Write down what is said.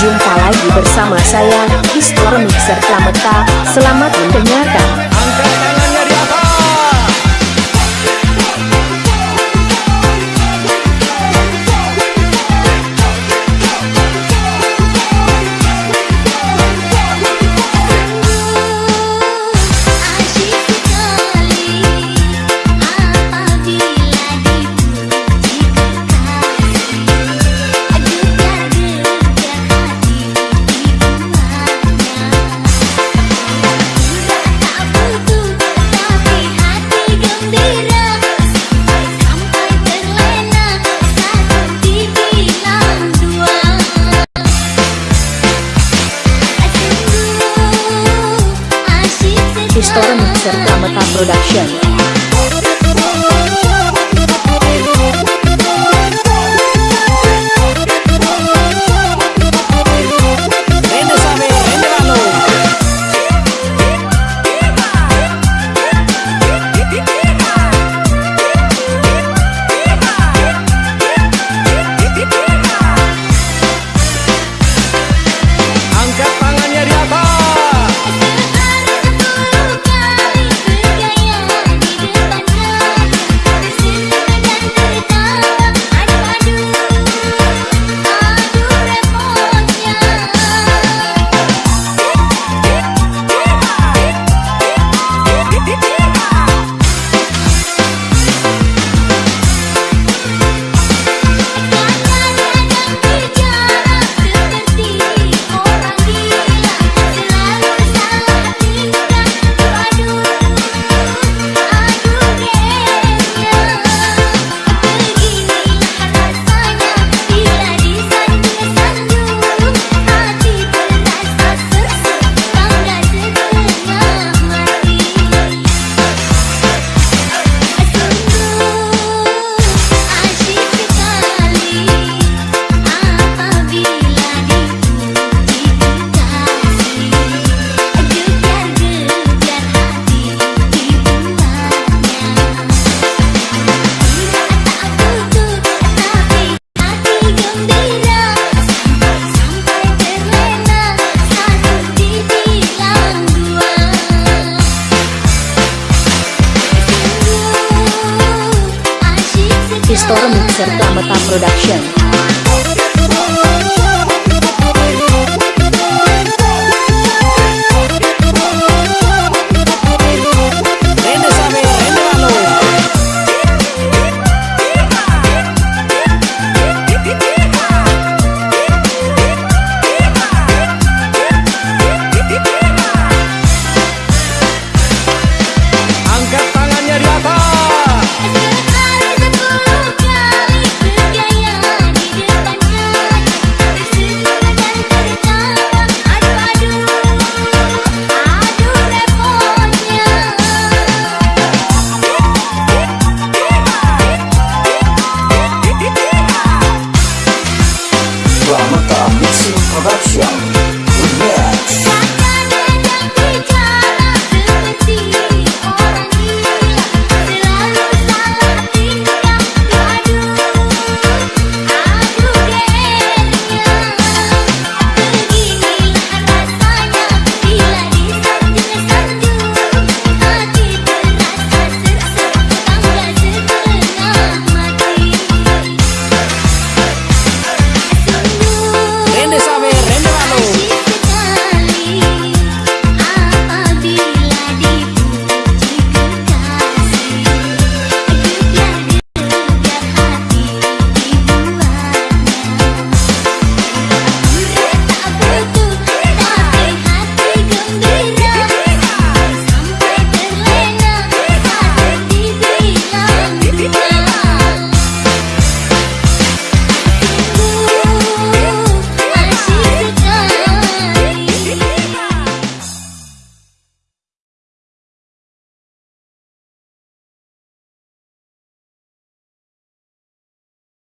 Jumpa lagi bersama saya, Istor Mixer Pramata Selamat mendengarkan Store Mixer Pramata Production Store Mixer Pramata Production